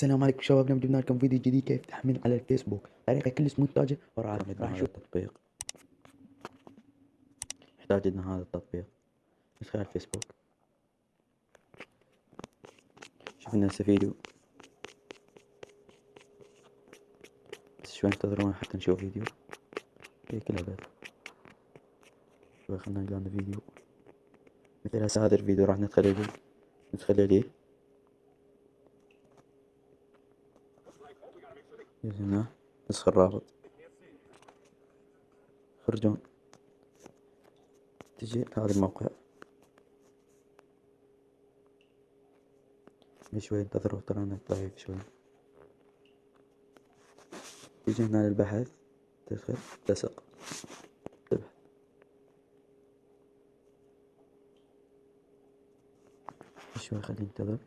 السلام عليكم شباب اليوم جبنا لكم فيديو جديد كيف تحمل على الفيسبوك؟ طريقة كلش ممتازة وراح راح نشوف التطبيق. نحتاج لنا هذا التطبيق. ندخل الفيسبوك. شوفنا هسه فيديو. بس شوي انتظرونا حتى نشوف فيديو. هيك الأبد شوي خلنا نلقى لنا فيديو. مثل هسه هذا الفيديو راح ندخل عليه. ندخل عليه. هنا. نسخ الرابط خرجون. تجي؟ هذا الموقع. شوي انتظروا ترانا ضعيف شوي. تيجي هنا للبحث. تدخل. تلصق تبحث. شوي خليه ينتظر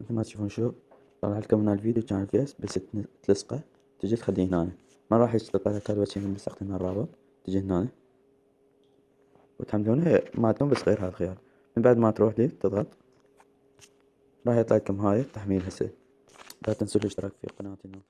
مثل ما تشوفون شوف طلع لكم هنا الفيديو كان الفيس بس تلصقه تجي تخليه هنا ما راح لك هذا الوجه من هنا الرابط تجي هنا وتحملونه مالتهم بس غير هذا الخيار من بعد ما تروح لي تضغط. راح يطلع لكم هاي التحميل هسه. لا تنسوا الاشتراك في قناتنا.